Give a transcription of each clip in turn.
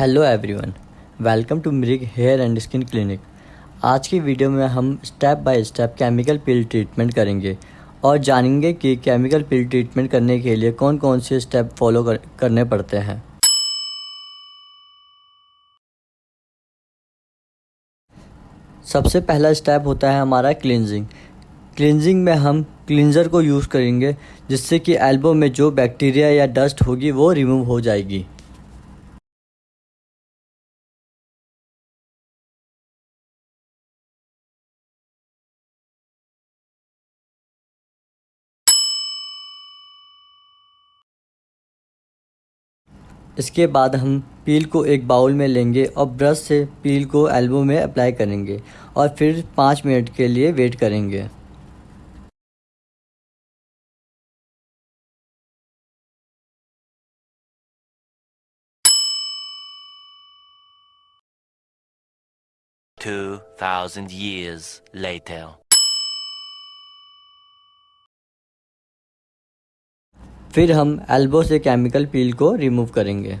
Hello everyone welcome to Mrig hair and skin clinic आज की video में हम step by step chemical peel treatment करेंगे और जानेंगे कि केमिकल पिल ट्रीटमेंट करने के लिए कौन कौन से स्टेप फॉलो कर, करने पड़ते हैं। सबसे पहला स्टेप होता है हमारा क्लिनजिंग क्लिनजिंग में हम क्लिनज़र को यूज़ करेंगे जिससे कि एल्बो में जो बैक्टीरिया या डस्ट होगी वो रिमूव हो जाएगी। इसके बाद हम पील को एक बाउल में लेंगे और ब्रश से पील को एल्बो में अप्लाई करेंगे और फिर पाँच मिनट के लिए वेट करेंगे Two thousand years later. फिर हम एल्बो से केमिकल पील को रिमूव करेंगे।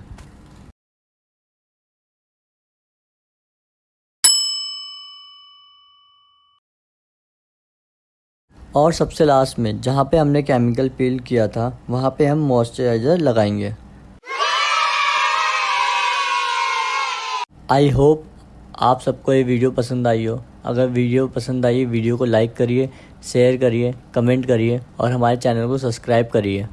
और सबसे लास्ट में, जहाँ पे हमने केमिकल पील किया था, वहाँ पे हम मॉइस्चराइज़र लगाएँगे। आई होप आप सबको ये वीडियो पसंद आई हो। अगर वीडियो पसंद आई वीडियो को लाइक करिए शेयर करिए कमेंट करिए और हमारे चैनल को सब्सक्राइब करिए।